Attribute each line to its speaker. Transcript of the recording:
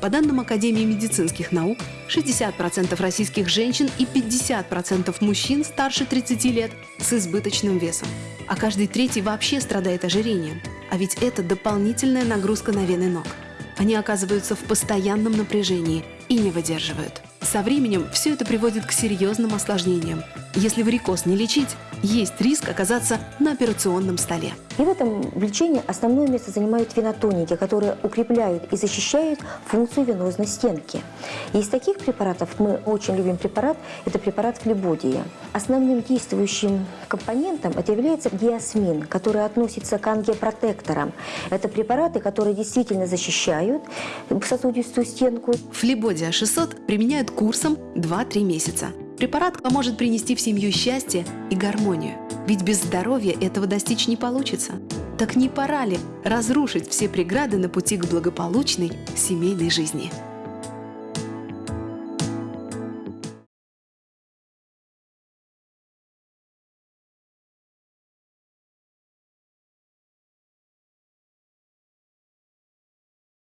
Speaker 1: По данным Академии медицинских наук, 60% российских женщин и 50% мужчин старше 30 лет с избыточным весом. А каждый третий вообще страдает ожирением. А ведь это дополнительная нагрузка на вены ног. Они оказываются в постоянном напряжении и не выдерживают. Со временем все это приводит к серьезным осложнениям. Если варикоз не лечить, есть риск оказаться на операционном столе.
Speaker 2: И в этом лечении основное место занимают венотоники, которые укрепляют и защищают функцию венозной стенки. И из таких препаратов мы очень любим препарат, это препарат флебодия. Основным действующим компонентом это является диасмин, который относится к ангиопротекторам. Это препараты, которые действительно защищают сосудистую стенку.
Speaker 1: Флебодия 600 применяют курсом 2-3 месяца. Препарат поможет принести в семью счастье и гармонию. Ведь без здоровья этого достичь не получится. Так не пора ли разрушить все преграды на пути к благополучной семейной жизни?